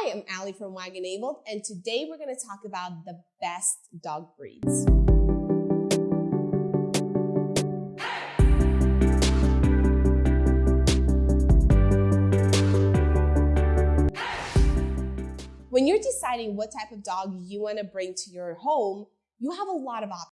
Hi, I'm Allie from Wag Enabled, and today we're going to talk about the best dog breeds. When you're deciding what type of dog you want to bring to your home, you have a lot of options.